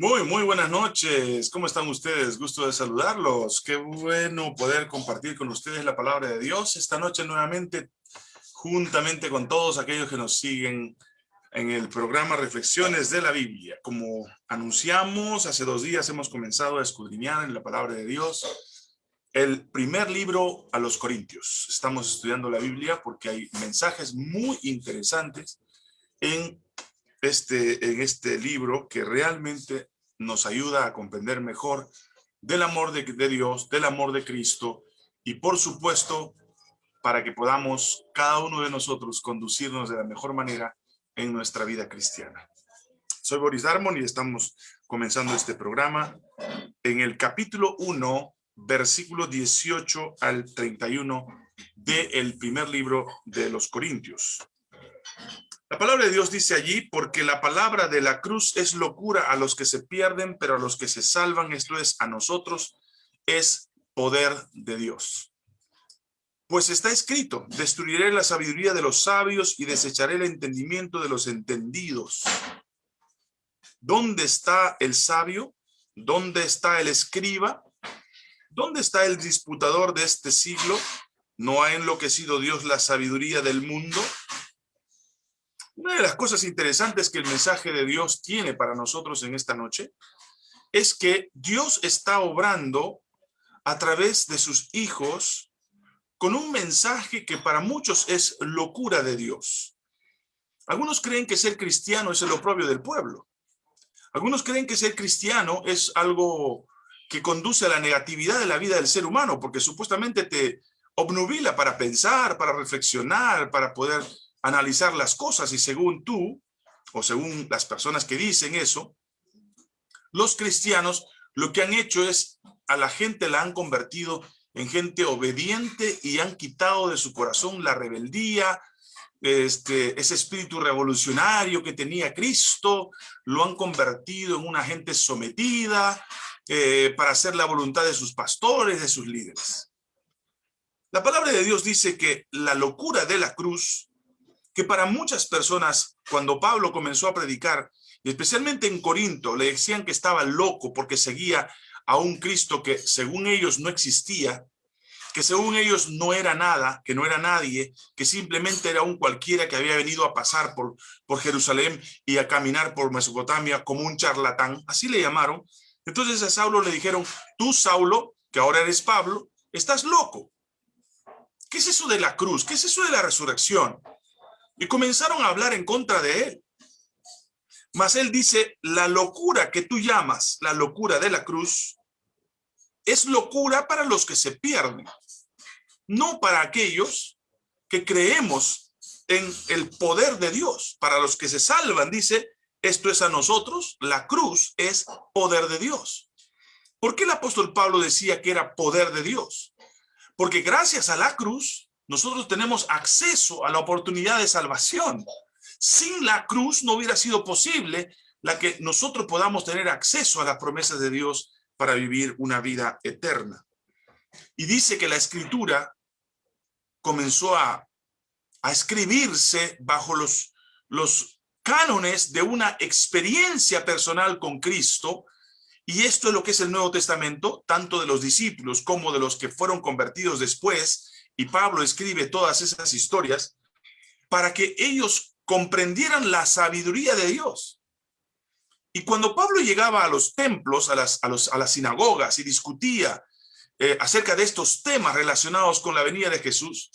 Muy, muy buenas noches. ¿Cómo están ustedes? Gusto de saludarlos. Qué bueno poder compartir con ustedes la palabra de Dios esta noche nuevamente, juntamente con todos aquellos que nos siguen en el programa Reflexiones de la Biblia. Como anunciamos, hace dos días hemos comenzado a escudriñar en la palabra de Dios el primer libro a los Corintios. Estamos estudiando la Biblia porque hay mensajes muy interesantes en este, en este libro que realmente nos ayuda a comprender mejor del amor de, de Dios, del amor de Cristo y por supuesto para que podamos cada uno de nosotros conducirnos de la mejor manera en nuestra vida cristiana. Soy Boris Darmon y estamos comenzando este programa en el capítulo 1, versículo 18 al 31 del primer libro de los Corintios. La palabra de Dios dice allí, porque la palabra de la cruz es locura a los que se pierden, pero a los que se salvan, esto es, a nosotros, es poder de Dios. Pues está escrito, destruiré la sabiduría de los sabios y desecharé el entendimiento de los entendidos. ¿Dónde está el sabio? ¿Dónde está el escriba? ¿Dónde está el disputador de este siglo? ¿No ha enloquecido Dios la sabiduría del mundo? Una de las cosas interesantes que el mensaje de Dios tiene para nosotros en esta noche es que Dios está obrando a través de sus hijos con un mensaje que para muchos es locura de Dios. Algunos creen que ser cristiano es el oprobio del pueblo. Algunos creen que ser cristiano es algo que conduce a la negatividad de la vida del ser humano, porque supuestamente te obnubila para pensar, para reflexionar, para poder analizar las cosas y según tú, o según las personas que dicen eso, los cristianos lo que han hecho es, a la gente la han convertido en gente obediente y han quitado de su corazón la rebeldía, este, ese espíritu revolucionario que tenía Cristo, lo han convertido en una gente sometida eh, para hacer la voluntad de sus pastores, de sus líderes. La palabra de Dios dice que la locura de la cruz que para muchas personas, cuando Pablo comenzó a predicar, y especialmente en Corinto, le decían que estaba loco porque seguía a un Cristo que según ellos no existía, que según ellos no era nada, que no era nadie, que simplemente era un cualquiera que había venido a pasar por, por Jerusalén y a caminar por Mesopotamia como un charlatán, así le llamaron. Entonces a Saulo le dijeron, tú Saulo, que ahora eres Pablo, estás loco. ¿Qué es eso de la cruz? ¿Qué es eso de la resurrección? Y comenzaron a hablar en contra de él. Mas él dice, la locura que tú llamas, la locura de la cruz, es locura para los que se pierden, no para aquellos que creemos en el poder de Dios. Para los que se salvan, dice, esto es a nosotros, la cruz es poder de Dios. ¿Por qué el apóstol Pablo decía que era poder de Dios? Porque gracias a la cruz, nosotros tenemos acceso a la oportunidad de salvación. Sin la cruz no hubiera sido posible la que nosotros podamos tener acceso a las promesas de Dios para vivir una vida eterna. Y dice que la escritura comenzó a, escribirse bajo los, los cánones de una experiencia personal con Cristo, y esto es lo que es el Nuevo Testamento, tanto de los discípulos como de los que fueron convertidos después, y Pablo escribe todas esas historias para que ellos comprendieran la sabiduría de Dios. Y cuando Pablo llegaba a los templos, a las, a los, a las sinagogas y discutía eh, acerca de estos temas relacionados con la venida de Jesús,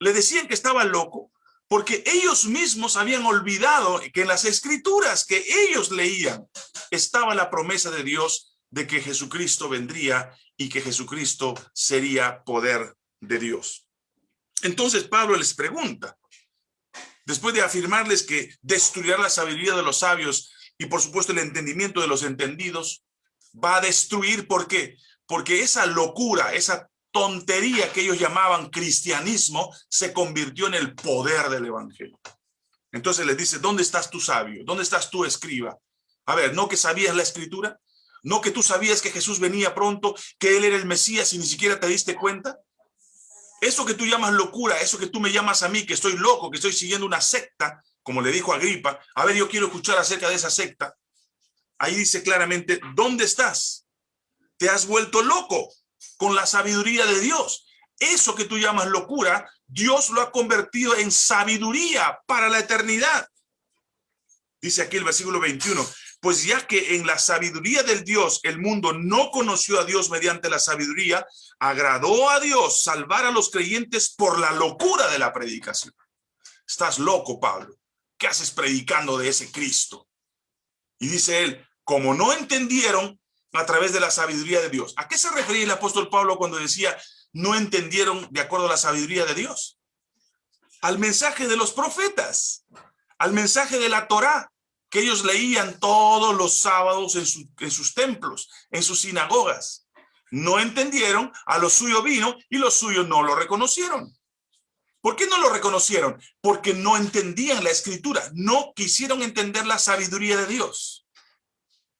le decían que estaba loco porque ellos mismos habían olvidado que en las escrituras que ellos leían estaba la promesa de Dios de que Jesucristo vendría y que Jesucristo sería poder de Dios. Entonces Pablo les pregunta, después de afirmarles que destruirá la sabiduría de los sabios y por supuesto el entendimiento de los entendidos, va a destruir, ¿por qué? Porque esa locura, esa tontería que ellos llamaban cristianismo, se convirtió en el poder del evangelio. Entonces les dice, ¿dónde estás tu sabio? ¿Dónde estás tu escriba? A ver, ¿no que sabías la escritura? ¿No que tú sabías que Jesús venía pronto, que Él era el Mesías y ni siquiera te diste cuenta? Eso que tú llamas locura, eso que tú me llamas a mí, que estoy loco, que estoy siguiendo una secta, como le dijo Agripa, a ver, yo quiero escuchar acerca de esa secta. ahí dice claramente, ¿dónde estás? Te has vuelto loco con la sabiduría de Dios. Eso que tú llamas locura, Dios lo ha convertido en sabiduría para la eternidad. Dice aquí el versículo 21, pues ya que en la sabiduría del Dios el mundo no conoció a Dios mediante la sabiduría, agradó a Dios salvar a los creyentes por la locura de la predicación. Estás loco, Pablo. ¿Qué haces predicando de ese Cristo? Y dice él, como no entendieron a través de la sabiduría de Dios. ¿A qué se refería el apóstol Pablo cuando decía no entendieron de acuerdo a la sabiduría de Dios? Al mensaje de los profetas, al mensaje de la Torá, que ellos leían todos los sábados en, sus templos, en sus sinagogas. No entendieron, a lo suyo vino y los suyos no lo reconocieron. ¿Por qué no lo reconocieron? Porque no entendían la escritura, no quisieron entender la sabiduría de Dios.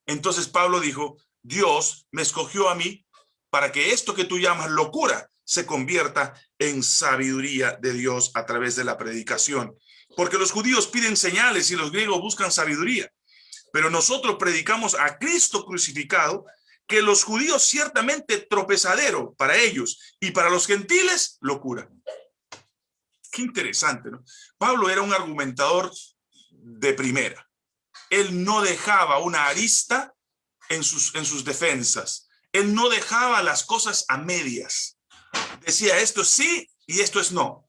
Entonces Pablo dijo, Dios me escogió a mí para que esto que tú llamas locura se convierta en sabiduría de Dios a través de la predicación porque los judíos piden señales y los griegos buscan sabiduría. Pero nosotros predicamos a Cristo crucificado, que los judíos ciertamente tropezadero para ellos y para los gentiles locura. Qué interesante, ¿no? Pablo era un argumentador de primera. Él no dejaba una arista en sus, en sus defensas. Él no dejaba las cosas a medias. Decía esto sí y esto es no.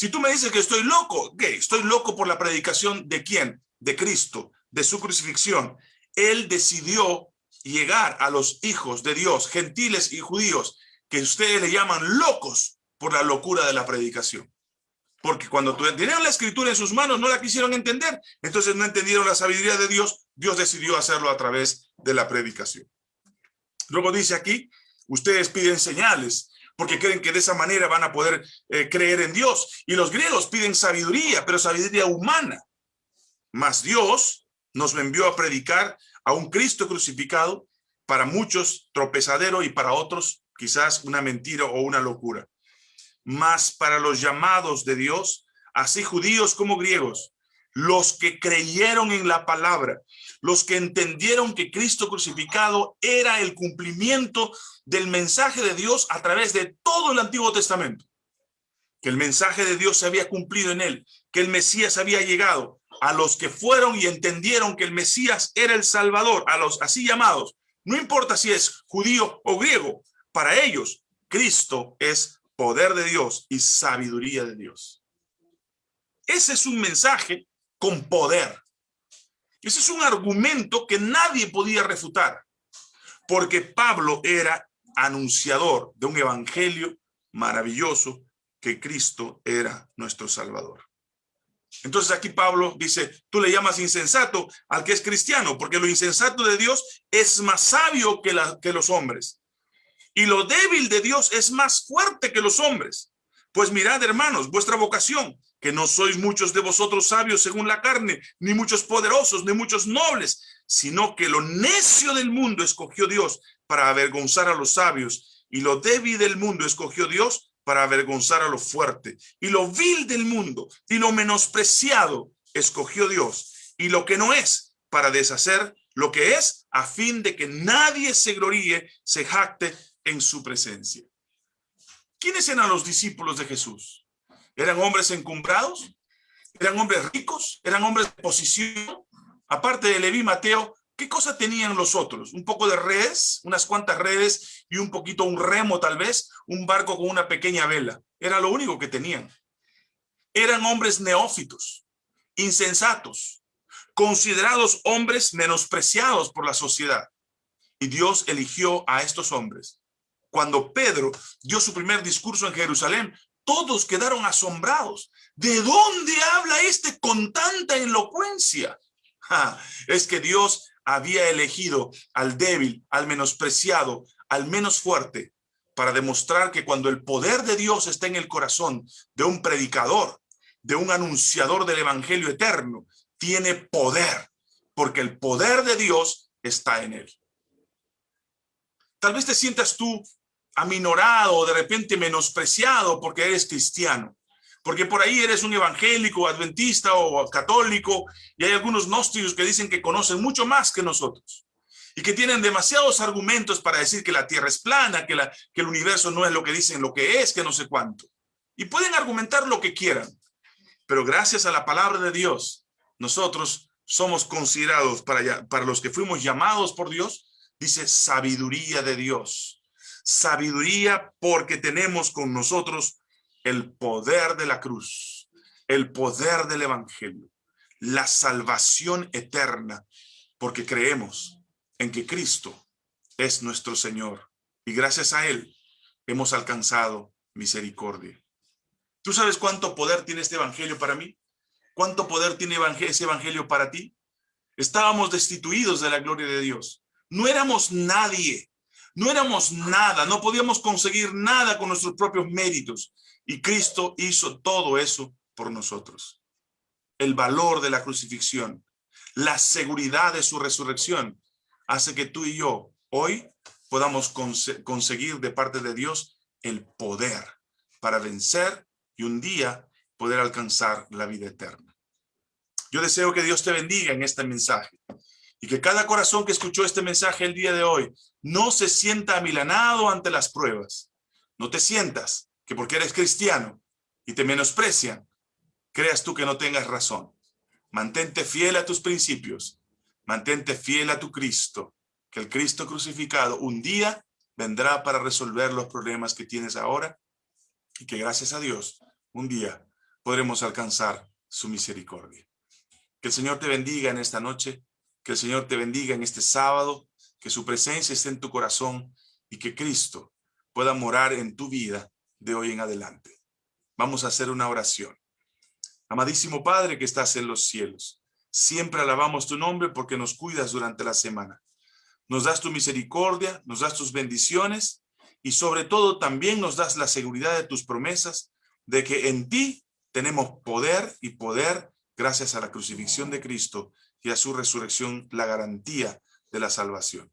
Si tú me dices que estoy loco, ¿qué? Estoy loco por la predicación de quién? De Cristo, de su crucifixión. Él decidió llegar a los hijos de Dios, gentiles y judíos, que ustedes le llaman locos por la locura de la predicación. Porque cuando tenían la escritura en sus manos no la quisieron entender, entonces no entendieron la sabiduría de Dios, Dios decidió hacerlo a través de la predicación. Luego dice aquí, ustedes piden señales, porque creen que de esa manera van a poder eh, creer en Dios. Y los griegos piden sabiduría, pero sabiduría humana. Mas Dios nos envió a predicar a un Cristo crucificado, para muchos tropezadero y para otros quizás una mentira o una locura. Mas para los llamados de Dios, así judíos como griegos, los que creyeron en la palabra, los que entendieron que Cristo crucificado era el cumplimiento del mensaje de Dios a través de todo el Antiguo Testamento. Que el mensaje de Dios se había cumplido en él, que el Mesías había llegado. A los que fueron y entendieron que el Mesías era el Salvador, a los así llamados, no importa si es judío o griego, para ellos Cristo es poder de Dios y sabiduría de Dios. Ese es un mensaje con poder. Ese es un argumento que nadie podía refutar, porque Pablo era anunciador de un evangelio maravilloso que Cristo era nuestro Salvador. Entonces aquí Pablo dice, tú le llamas insensato al que es cristiano, porque lo insensato de Dios es más sabio que, que los hombres. Y lo débil de Dios es más fuerte que los hombres. Pues mirad, hermanos, vuestra vocación, que no sois muchos de vosotros sabios según la carne, ni muchos poderosos, ni muchos nobles, sino que lo necio del mundo escogió Dios para avergonzar a los sabios, y lo débil del mundo escogió Dios para avergonzar a lo fuerte, y lo vil del mundo, y lo menospreciado escogió Dios, y lo que no es, para deshacer lo que es, a fin de que nadie se gloríe, se jacte en su presencia. ¿Quiénes eran los discípulos de Jesús? ¿Eran hombres encumbrados? ¿Eran hombres ricos? ¿Eran hombres de posición? Aparte de Leví Mateo, ¿Qué cosa tenían los otros? Un poco de redes, unas cuantas redes y un poquito un remo tal vez, un barco con una pequeña vela. Era lo único que tenían. Eran hombres neófitos, insensatos, considerados hombres menospreciados por la sociedad. Y Dios eligió a estos hombres. Cuando Pedro dio su primer discurso en Jerusalén, todos quedaron asombrados. ¿De dónde habla este con tanta elocuencia? es que Dios había elegido al débil, al menospreciado, al menos fuerte, para demostrar que cuando el poder de Dios está en el corazón de un predicador, de un anunciador del evangelio eterno, tiene poder, porque el poder de Dios está en él. Tal vez te sientas tú aminorado de repente menospreciado porque eres cristiano. Porque por ahí eres un evangélico, adventista o católico, y hay algunos gnósticos que dicen que conocen mucho más que nosotros. Y que tienen demasiados argumentos para decir que la Tierra es plana, que, la, que el universo no es lo que dicen, lo que es, que no sé cuánto. Y pueden argumentar lo que quieran. Pero gracias a la palabra de Dios, nosotros somos considerados para, para los que fuimos llamados por Dios, dice sabiduría de Dios. Sabiduría porque tenemos con nosotros el poder de la cruz, el poder del evangelio, la salvación eterna, porque creemos en que Cristo es nuestro Señor y gracias a Él hemos alcanzado misericordia. ¿Tú sabes cuánto poder tiene este evangelio para mí? ¿Cuánto poder tiene ese evangelio para ti? Estábamos destituidos de la gloria de Dios. No éramos nadie, no éramos nada, no podíamos conseguir nada con nuestros propios méritos. Y Cristo hizo todo eso por nosotros. El valor de la crucifixión, la seguridad de su resurrección, hace que tú y yo hoy podamos conseguir de parte de Dios el poder para vencer y un día poder alcanzar la vida eterna. Yo deseo que Dios te bendiga en este mensaje y que cada corazón que escuchó este mensaje el día de hoy no se sienta amilanado ante las pruebas. No te sientas que porque eres cristiano y te menosprecian, creas tú que no tengas razón. Mantente fiel a tus principios. Mantente fiel a tu Cristo, que el Cristo crucificado un día vendrá para resolver los problemas que tienes ahora y que gracias a Dios un día podremos alcanzar su misericordia. Que el Señor te bendiga en esta noche, que el Señor te bendiga en este sábado, que su presencia esté en tu corazón y que Cristo pueda morar en tu vida de hoy en adelante. Vamos a hacer una oración. Amadísimo Padre que estás en los cielos, siempre alabamos tu nombre porque nos cuidas durante la semana. Nos das tu misericordia, nos das tus bendiciones y sobre todo también nos das la seguridad de tus promesas de que en ti tenemos poder y poder gracias a la crucifixión de Cristo y a su resurrección, la garantía de la salvación.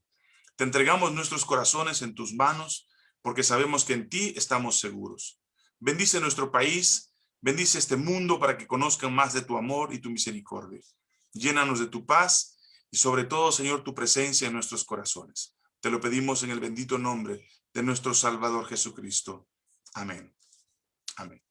Te entregamos nuestros corazones en tus manos, porque sabemos que en ti estamos seguros. Bendice nuestro país, bendice este mundo para que conozcan más de tu amor y tu misericordia. Llénanos de tu paz y sobre todo, Señor, tu presencia en nuestros corazones. Te lo pedimos en el bendito nombre de nuestro Salvador Jesucristo. Amén. Amén.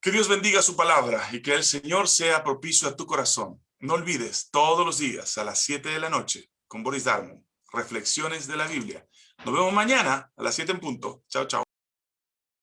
Que Dios bendiga su palabra y que el Señor sea propicio a tu corazón. No olvides, todos los días a las 7 de la noche, con Boris Darmon, Reflexiones de la Biblia. Nos vemos mañana a las 7 en punto. Chao, chao.